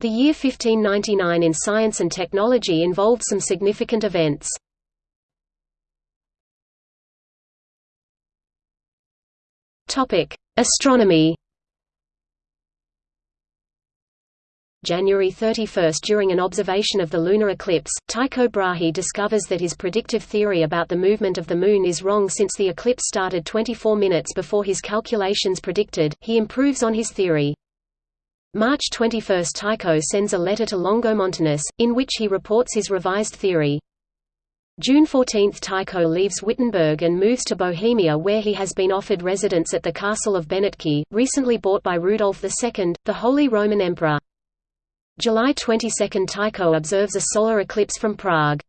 The year 1599 in science and technology involved some significant events. Astronomy January 31 During an observation of the lunar eclipse, Tycho Brahe discovers that his predictive theory about the movement of the Moon is wrong since the eclipse started 24 minutes before his calculations predicted, he improves on his theory. March 21 Tycho sends a letter to Longomontanus, in which he reports his revised theory. June 14 Tycho leaves Wittenberg and moves to Bohemia where he has been offered residence at the castle of Benátky, recently bought by Rudolf II, the Holy Roman Emperor. July 22 Tycho observes a solar eclipse from Prague.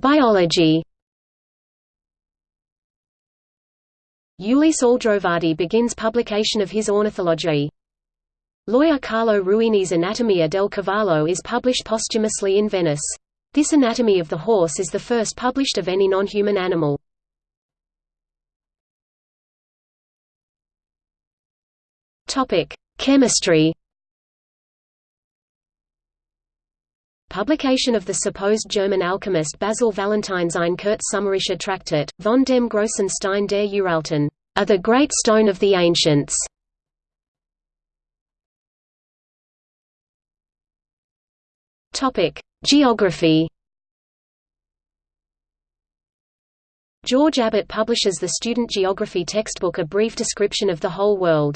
Biology Ulisse Aldrovandi begins publication of his Ornithology. Lawyer Carlo Ruini's Anatomia del Cavallo is published posthumously in Venice. This anatomy of the horse is the first published of any non-human animal. Topic: Chemistry. Publication of the supposed German alchemist Basil Valentine's Ein Kurzsumerischer Traktat, von dem großen Stein der Uralten, are the great stone of the ancients. Geography. George Abbot publishes the student geography textbook A Brief Description of the Whole World.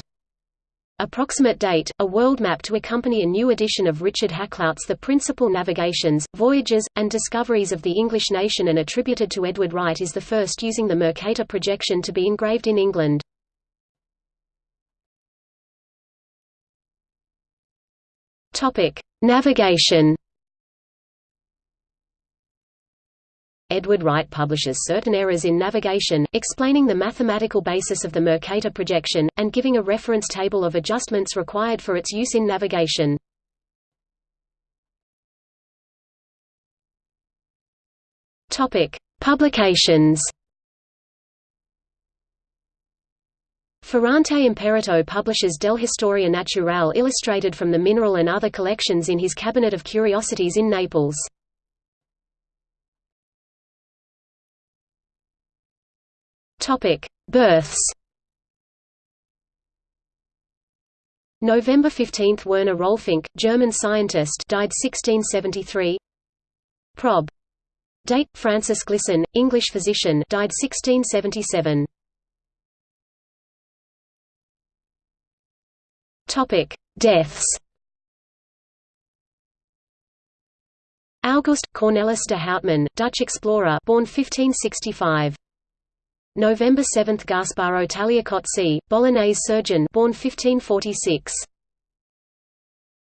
Approximate date, a world map to accompany a new edition of Richard Hakluyt's The Principal Navigations, Voyages, and Discoveries of the English Nation and attributed to Edward Wright is the first using the Mercator projection to be engraved in England. Navigation Edward Wright publishes certain errors in navigation, explaining the mathematical basis of the Mercator projection, and giving a reference table of adjustments required for its use in navigation. Publications Ferrante Imperato publishes Del Historia Naturale illustrated from the mineral and other collections in his Cabinet of Curiosities in Naples. Topic: Births. November 15 – Werner Rolfinck, German scientist died 1673 Prob. Date – Francis Glisson, English physician died 1677 Topic: Deaths. August Cornelis de Houtman, Dutch explorer, born 1565. November 7 – Gasparo Tagliacozzi, Bolognese surgeon born 1546.